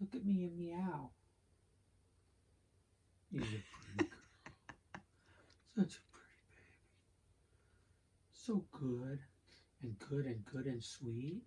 Look at me and meow. He's a pretty girl. Such a pretty baby. So good and good and good and sweet.